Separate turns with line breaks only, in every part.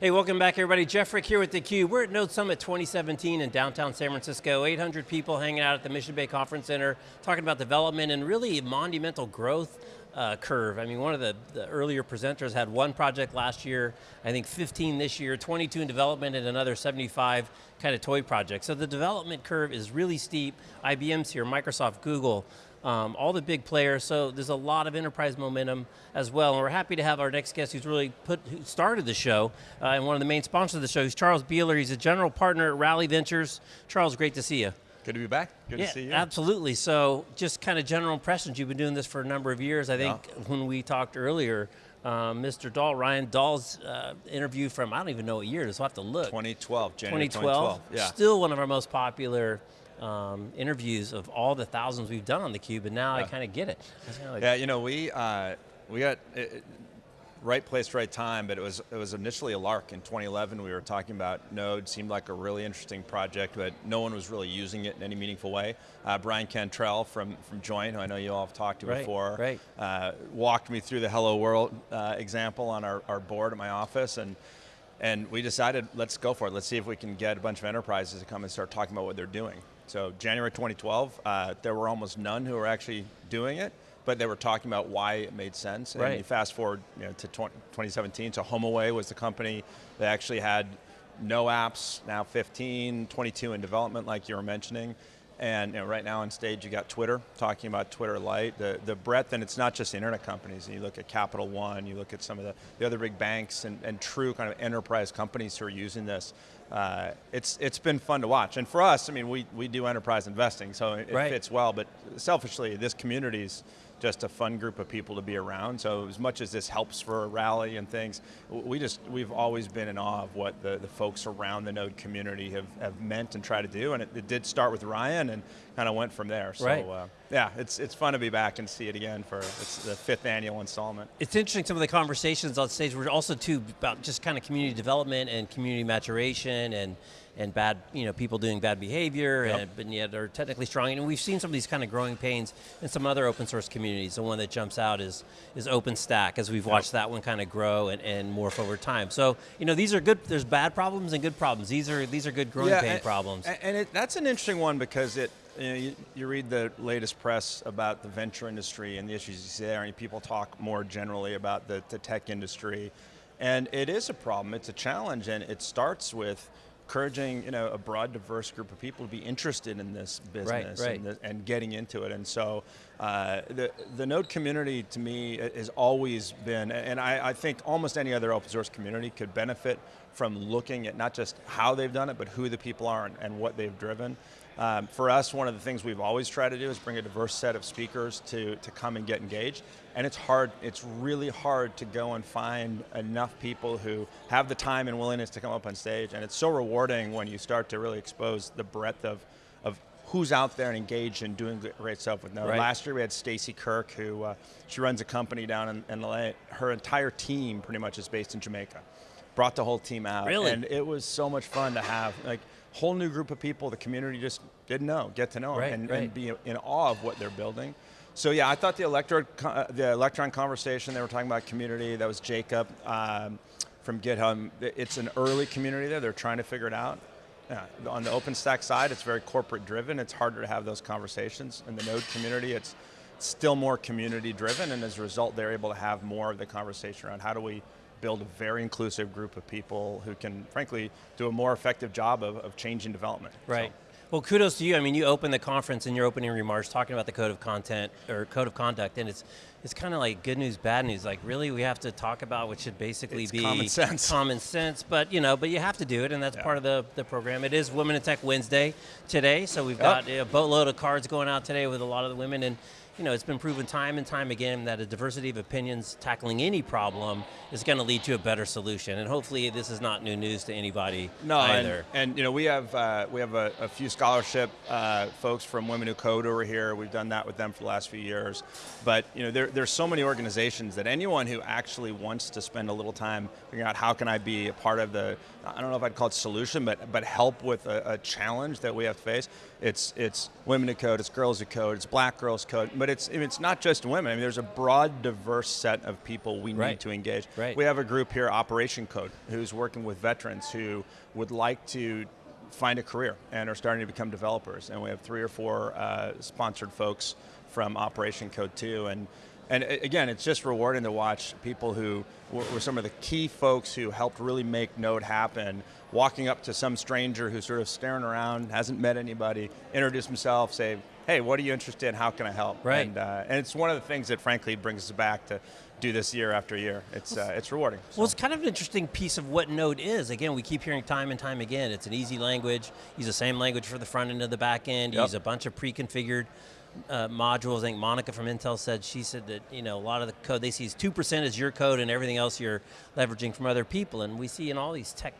Hey, welcome back everybody. Jeff Frick here with theCUBE. We're at Node Summit 2017 in downtown San Francisco. 800 people hanging out at the Mission Bay Conference Center, talking about development and really monumental growth uh, curve. I mean, one of the, the, earlier presenters had one project last year, I think 15 this year, 22 in development and another 75 kind of toy projects. So the development curve is really steep. IBM's here, Microsoft, Google, um, all the big players, so there's a lot of enterprise momentum as well, and we're happy to have our next guest who's really put, who started the show, uh, and one of the main sponsors of the show, is Charles Beeler. He's a general partner at Rally Ventures. Charles, great to see you.
Good to be back. Good
yeah,
to see you.
Absolutely. So, just kind of general impressions. You've been doing this for a number of years. I think yeah. when we talked earlier, uh, Mr. Dahl, Ryan Dahl's uh, interview from, I don't even know what year is, we'll have to look.
2012, January
2012.
2012, yeah.
Still one of our most popular um, interviews of all the thousands we've done on theCUBE, and now yeah. I kind of get it.
Like yeah, you know, we, uh, we got, it, right place, right time, but it was it was initially a lark. In 2011, we were talking about Node, seemed like a really interesting project, but no one was really using it in any meaningful way. Uh, Bryan Cantrill from, from Joyent, who I know you all have talked to
right,
before,
right.
Uh, walked me through the Hello World uh, example on our, our board at my office, and and we decided, let's go for it. Let's see if we can get a bunch of enterprises to come and start talking about what they're doing. So January 2012, uh, there were almost none who were actually doing it, but they were talking about why it made sense.
Right.
And you fast forward you know, to 20, 2017, so HomeAway was the company that actually had no apps, now 15, 22 in development like you were mentioning. And you know, right now on stage you got Twitter, talking about Twitter Lite, the, the breadth, and it's not just internet companies. You look at Capital One, you look at some of the, the other big banks and, and true kind of enterprise companies who are using this. Uh, it's, it's been fun to watch. And for us, I mean, we, we do enterprise investing, so it
right.
fits well, but selfishly, this community's just a fun group of people to be around. So as much as this helps for a rally and things, we just, we've always been in awe of what the, the folks around the Node community have, have meant and tried to do. And it, it did start with Ryan and kind of went from there. So
right.
uh, yeah, it's, it's fun to be back and see it again for it's the fifth annual installment.
It's interesting some of the conversations on stage were also too about just kind of community development and community maturation and and bad, you know, people doing bad behavior, yep. and, and yet are technically strong. And we've seen some of these kind of growing pains in some other open source communities. The one that jumps out is, is OpenStack, as we've watched yep. that one kind of grow and, and morph over time. So, you know, these are good, there's bad problems and good problems. These are, these are good growing yeah, pain
and,
problems.
And it, that's an interesting one because it, you, know, you, you, read the latest press about the venture industry and the issues you see there, and people talk more generally about the, the tech industry. And it is a problem, it's a challenge, and it starts with encouraging you know, a broad, diverse group of people to be interested in this business
right, right.
And, the, and, getting into it. And so uh, the, the Node community to me has always been, and I, I, think almost any other open source community could benefit from looking at not just how they've done it, but who the people are and, and what they've driven. Um, for us, one of the things we've always tried to do is bring a diverse set of speakers to, to come and get engaged. And it's hard, it's really hard to go and find enough people who have the time and willingness to come up on stage. And it's so rewarding when you start to really expose the breadth of, of who's out there and engaged and doing great stuff with Node.
Right.
Last year we had Stacy Kirk, who uh, she runs a company down in, in LA. Her entire team pretty much is based in Jamaica. Brought the whole team out.
Really?
And it was so much fun to have. like whole new group of people the community just didn't know, get to know
right,
and,
right.
and, be in awe of what they're building. So yeah, I thought the, electro, uh, the Electron conversation, they were talking about community, that was Jacob um, from GitHub. It's an early community there, they're trying to figure it out. Yeah, on the OpenStack side, it's very corporate driven, it's harder to have those conversations. In the Node community, it's still more community driven, and as a result, they're able to have more of the conversation around how do we build a very inclusive group of people who can, frankly, do a more effective job of, of changing development.
Right.
So.
Well, kudos to you. I mean, you opened the conference in your opening remarks talking about the code of content, or code of conduct, and it's it's kind of like good news, bad news. Like, really, we have to talk about what should basically
it's
be
common sense.
Common sense, but you know, but you have to do it, and that's
yeah.
part of the, the program. It is Women in Tech Wednesday today, so we've got a boatload of cards going out today with a lot of the women, and you know, it's been proven time and time again that a diversity of opinions tackling any problem is going to lead to a better solution. And hopefully this is not new news to anybody
no,
either.
And, and you know, we have, uh, we have a, a few scholarship uh, folks from Women Who Code over here. We've done that with them for the last few years. But you know, there, there's so many organizations that anyone who actually wants to spend a little time figuring out how can I be a part of the, I don't know if I'd call it solution, but, but help with a, a challenge that we have to face. It's, it's Women Who Code, it's Girls Who Code, it's Black Girls Code, but it's it's not just women. I mean, there's a broad, diverse set of people we
Right.
need to engage.
Right.
We have a group here, Operation Code, who's working with veterans who would like to find a career and are starting to become developers. And we have three or four uh, sponsored folks from Operation Code 2. And, and again, it's just rewarding to watch people who were, some of the key folks who helped really make Node happen, walking up to some stranger who's sort of staring around, hasn't met anybody, introduce himself, say, hey, what are you interested in? How can I help?
Right.
And, uh, and it's one of the things that frankly brings us back to do this year after year. It's, uh, it's rewarding.
Well, it's kind of an interesting piece of what Node is. Again, we keep hearing time and time again, it's an easy language. Use the same language for the front end and the back end.
Yep.
Use a bunch of pre-configured uh, modules. I think Monica from Intel said, she said that, you know, a lot of the code they see is 2% is your code and everything else you're leveraging from other people. And we see in all these tech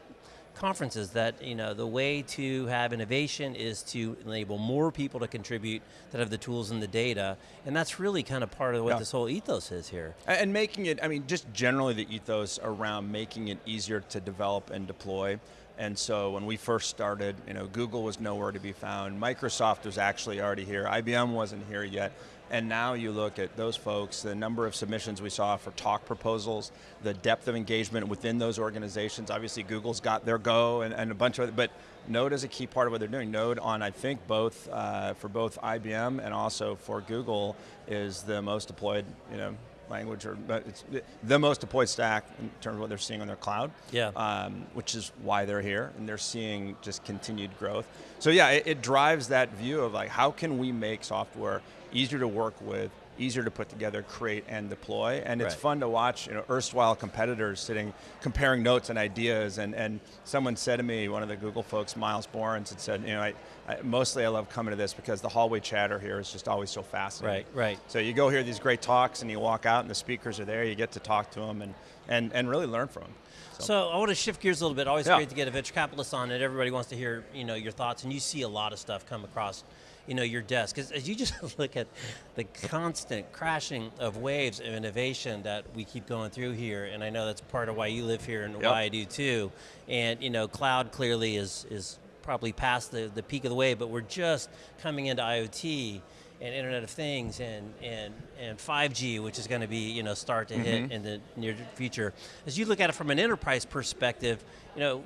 conferences that you know the way to have innovation is to enable more people to contribute that have the tools and the data and that's really kind of part of what
Yeah.
this whole ethos is here
And- And making it, I mean, just generally the ethos around making it easier to develop and deploy. And so when we first started, you know, Google was nowhere to be found. Microsoft was actually already here. IBM wasn't here yet. And now you look at those folks, the number of submissions we saw for talk proposals, the depth of engagement within those organizations. Obviously, Google's got their Go and, and a bunch of, but Node is a key part of what they're doing. Node on, I think, both uh, for both IBM and also for Google is the most deployed, you know, language or but it's the- the most deployed stack in terms of what they're seeing on their cloud.
Yeah.
Um, which is why they're here and they're seeing just continued growth. So yeah, it, it drives that view of like how can we make software easier to work with, easier to put together, create and deploy. And it's
Right.
fun to watch, you know, erstwhile competitors sitting comparing notes and ideas. And, and someone said to me, one of the Google folks, Myles Borins, had said, you know, I, I, mostly I love coming to this because the hallway chatter here is just always so fascinating.
Right, right.
So you go hear these great talks and you walk out and the speakers are there, you get to talk to them and, and, and really learn from them.
So I want to shift gears a little bit. Always
Yeah.
great to get a venture capitalist on it. Everybody wants to hear, you know, your thoughts, and you see a lot of stuff come across, you know, your desk. As, as you just look at the constant crashing of waves of innovation that we keep going through here, and I know that's part of why you live here and
Yep.
why I do too. And you know, cloud clearly is is probably past the, the peak of the wave, but we're just coming into IoT and Internet of Things and and and 5G, which is going to be you know start to hit mm-hmm. in the near future. As you look at it from an enterprise perspective, you know,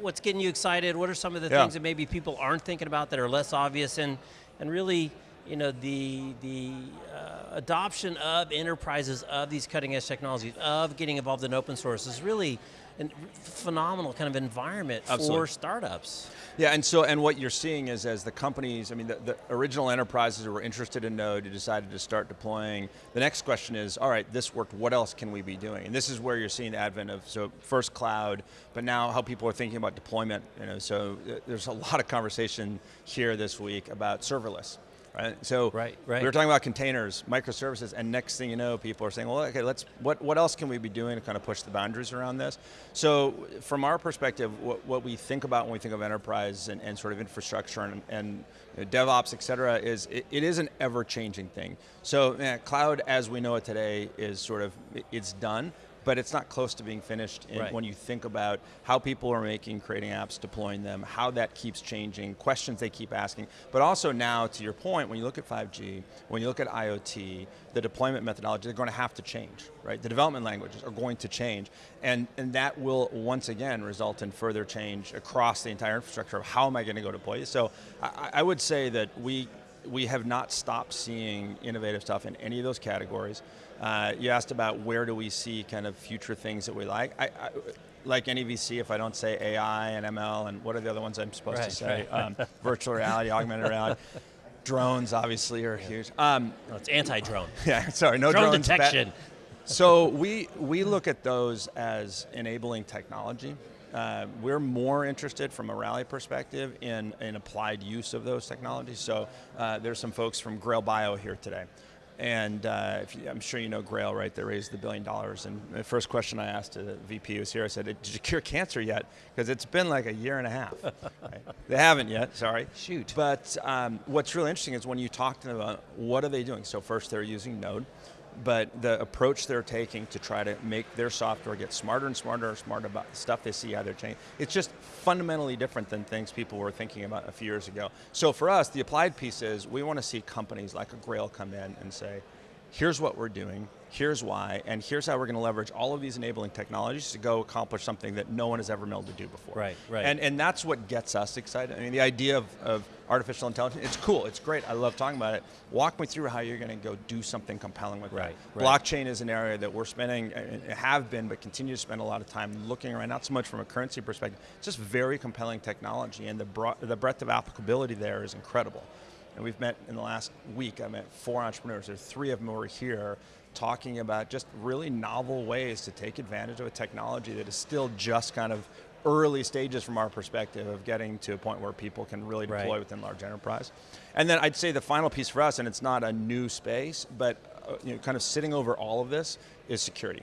what's getting you excited? What are some of the
Yeah.
things that maybe people aren't thinking about that are less obvious and and really you know the the uh, adoption of enterprises of these cutting edge technologies of getting involved in open source is really a phenomenal kind of environment for startups.
Yeah, and so and what you're seeing is as the companies, I mean, the, the original enterprises who were interested in Node, who decided to start deploying. The next question is, all right, this worked. What else can we be doing? And this is where you're seeing the advent of so first cloud, but now how people are thinking about deployment. You know, so uh, there's a lot of conversation here this week about serverless. Right? So
Right, right.
we were talking about containers, microservices, and next thing you know, people are saying, well, okay, let's, what, what else can we be doing to kind of push the boundaries around this? So from our perspective, what, what we think about when we think of enterprise and, and sort of infrastructure and, and you know, DevOps, et cetera, is it, it is an ever-changing thing. So yeah, cloud as we know it today is sort of, it's done, but it's not close to being finished in,
Right.
when you think about how people are making, creating apps, deploying them, how that keeps changing, questions they keep asking, but also now, to your point, when you look at 5G, when you look at IoT, the deployment methodology, they're going to have to change, right? The development languages are going to change, and, and that will, once again, result in further change across the entire infrastructure of how am I going to go deploy it? So I, I would say that we, we have not stopped seeing innovative stuff in any of those categories. Uh, you asked about where do we see kind of future things that we like. I, I, like any VC, if I don't say AI and ML and what are the other ones I'm supposed
Right,
to say?
right.
Um, virtual reality, augmented reality. Drones obviously are huge. Um,
No, it's anti-drone.
yeah, sorry, no
Drone
drones.
detection.
so we we look at those as enabling technology. Uh, we're more interested from a rally perspective in, in applied use of those technologies. So uh, there's some folks from Grail Bio here today. And uh, if you, I'm sure you know Grail, right? They raised the billion dollars. And the first question I asked to the VP who was here, I said, did you cure cancer yet? Because it's been like a year and a half. Right? They haven't yet, sorry.
Shoot.
But um, what's really interesting is when you talk to them about what are they doing. So first they're using Node. But the approach they're taking to try to make their software get smarter and smarter and smarter about the stuff they see how they're changing, it's just fundamentally different than things people were thinking about a few years ago. So for us, the applied piece is we want to see companies like a Grail come in and say, here's what we're doing, here's why, and here's how we're going to leverage all of these enabling technologies to go accomplish something that no one has ever been able to do before.
Right, right.
And, and that's what gets us excited. I mean, the idea of, of artificial intelligence, it's cool, it's great, I love talking about it. Walk me through how you're going to go do something compelling with
right,
that.
Right.
Blockchain is an area that we're spending, uh, have been, but continue to spend a lot of time looking around, not so much from a currency perspective, it's just very compelling technology, and the, broad, the breadth of applicability there is incredible. And we've met in the last week, I met four entrepreneurs, there three of them were here talking about just really novel ways to take advantage of a technology that is still just kind of early stages from our perspective of getting to a point where people can really deploy
right.
within large enterprise. And then I'd say the final piece for us, and it's not a new space, but uh, you know, kind of sitting over all of this is security.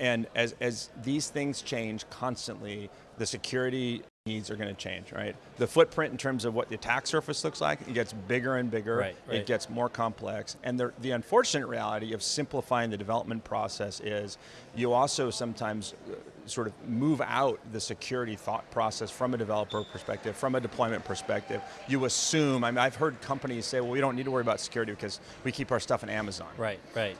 And as, as these things change constantly, the security needs are going to change, right? The footprint in terms of what the attack surface looks like, it gets bigger and bigger,
right, right.
it gets more complex, and the, the unfortunate reality of simplifying the development process is you also sometimes uh, sort of move out the security thought process from a developer perspective, from a deployment perspective. You assume, I mean, I've heard companies say, well, we don't need to worry about security because we keep our stuff in Amazon.
Right, right.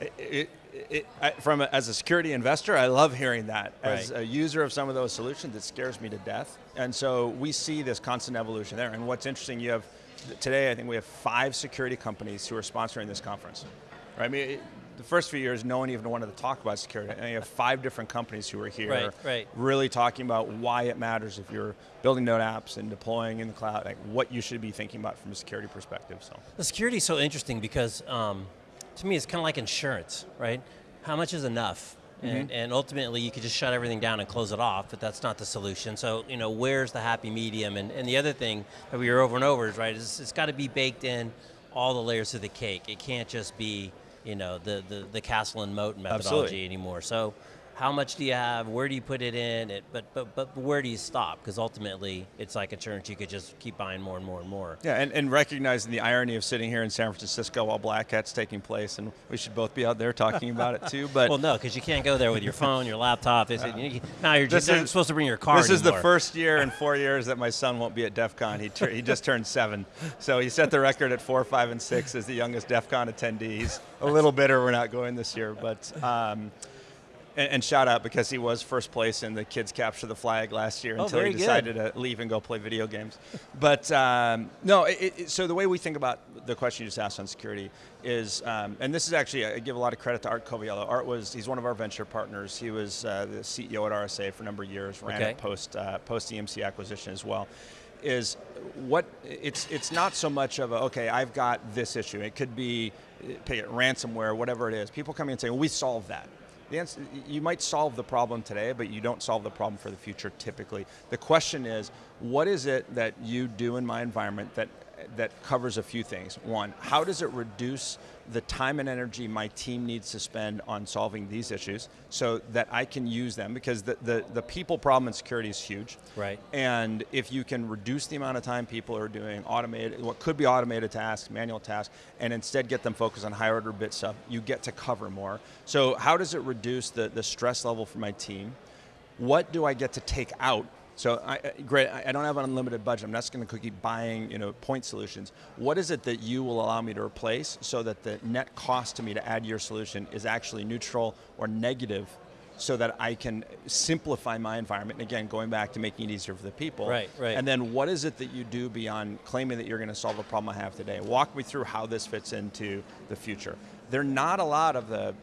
It, it, it, I, from a, as a security investor, I love hearing that. As a user of some of those solutions, it scares me to death. And so we see this constant evolution there. And what's interesting, you have today, I think we have five security companies who are sponsoring this conference. Right? I mean, it, the first few years, no one even wanted to talk about security. And you have five different companies who are here,
Right, right.
really talking about why it matters if you're building node apps and deploying in the cloud, like what you should be thinking about from a security perspective. So.
The security is so interesting because um, to me it's kind of like insurance, right? How much is enough? Mm-hmm. And, and ultimately you could just shut everything down and close it off, but that's not the solution. So, you know, where's the happy medium? And, and the other thing that we hear over and over is, right, is it's got to be baked in all the layers of the cake. It can't just be, you know, the, the, the castle and moat methodology
Absolutely.
anymore. So how much do you have? Where do you put it in? It, but, but, but where do you stop? Because ultimately it's like insurance, you could just keep buying more and more and more.
Yeah, and, and recognizing the irony of sitting here in San Francisco while Black Hat's taking place, and we should both be out there talking about it too. But
Well, no, because you can't go there with your phone, your laptop. They say, you- now you're just
is-
supposed to bring your car
this is the first year in four years that my son won't be at DEF CON. He, he just turned seven. So he set the record at four, five, and six as the youngest DEF CON attendee. He's a little bitter we're not going this year, but. Um, and, and shout out because he was first place in the kids capture the flag last year
Oh,
until he
very good.
decided to leave and go play video games. But um, no, it, it, so the way we think about the question you just asked on security is, um, and this is actually, I give a lot of credit to Art Coviello. Art was, he's one of our venture partners. He was uh, the CEO at RSA for a number of years, ran
Okay.
it post, uh, post EMC acquisition as well. Is what, it's, it's not so much of a, okay, I've got this issue. It could be, uh, pick it, ransomware, whatever it is. People come in and say, well, we solved that. The answer, you might solve the problem today, but you don't solve the problem for the future typically. The question is, what is it that you do in my environment that, that covers a few things? One, how does it reduce the time and energy my team needs to spend on solving these issues so that I can use them? Because the, the, the people problem in security is huge.
Right.
And if you can reduce the amount of time people are doing automated, what could be automated tasks, manual tasks, and instead get them focused on higher order bit stuff, you get to cover more. So how does it reduce the, the stress level for my team? What do I get to take out? So I, I- great, I I don't have an unlimited budget. I'm not just going to keep buying, you know, point solutions. What is it that you will allow me to replace so that the net cost to me to add your solution is actually neutral or negative so that I can simplify my environment. And again, going back to making it easier for the people.
Right, right.
And then what is it that you do beyond claiming that you're going to solve the problem I have today? Walk me through how this fits into the future. There are not a lot of the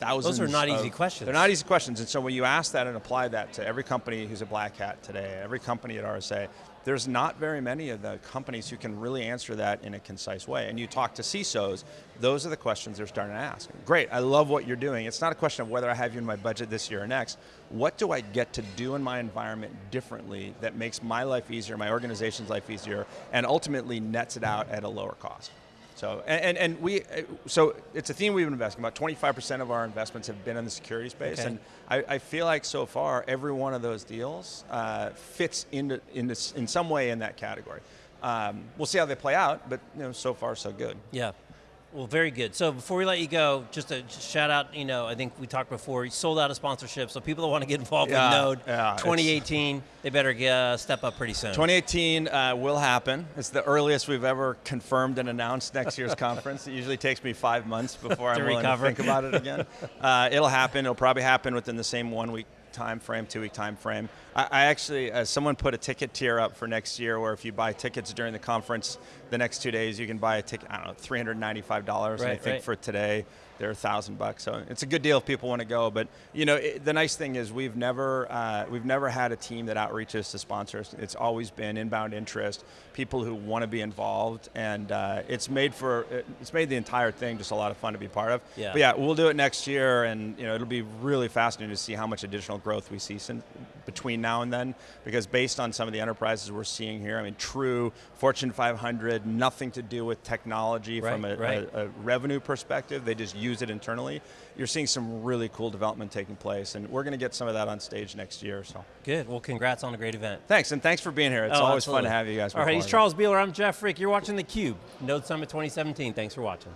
thousands.
are not
of-
easy questions.
They're not easy questions. And so when you ask that and apply that to every company who's a black hat today, every company at RSA, there's not very many of the companies who can really answer that in a concise way. And you talk to CISOs, those are the questions they're starting to ask. Great, I love what you're doing. It's not a question of whether I have you in my budget this year or next. What do I get to do in my environment differently that makes my life easier, my organization's life easier, and ultimately nets it out at a lower cost? So, and, and, and we, uh, so it's a theme we've been investing. About 25% of our investments have been in the security space,
Okay.
and I, I feel like so far every one of those deals uh, fits into, into, in some way in that category. Um, we'll see how they play out, but you know, so far so good.
Yeah. Well, very good. So before we let you go, just a shout out. You know, I think we talked before. You sold out of sponsorship, so people that want to get involved
Yeah,
with Node,
yeah,
2018, they better get, uh, step up pretty soon.
2018 uh, will happen. It's the earliest we've ever confirmed and announced next year's conference. It usually takes me five months before I'm willing
recover.
to think about it again. Uh, it'll happen. It'll probably happen within the same one week time frame, two week time frame. I, I actually, uh, someone put a ticket tier up for next year where if you buy tickets during the conference, the next two days you can buy a ticket. I don't know, three hundred ninety-five dollars. and I
Right,
think
right.
for today they're a thousand bucks. So it's a good deal if people want to go. But you know, it, the nice thing is we've never uh, we've never had a team that outreaches to sponsors. It's always been inbound interest, people who want to be involved, and uh, it's made for it's made the entire thing just a lot of fun to be part of.
Yeah.
But yeah, we'll do it next year, and you know it'll be really fascinating to see how much additional growth we see sin between now and then. Because based on some of the enterprises we're seeing here, I mean, true Fortune 500, nothing to do with technology from a,
right.
a, a revenue perspective. They just use it internally. You're seeing some really cool development taking place, and we're going to get some of that on stage next year. So
Good. Well, congrats on a great event.
thanks, and thanks for being here. It's
Oh,
always fun to have you guys.
All right, he's. Charles Beeler. I'm Jeff Frick. You're watching theCUBE, Node Summit 2017. Thanks for watching.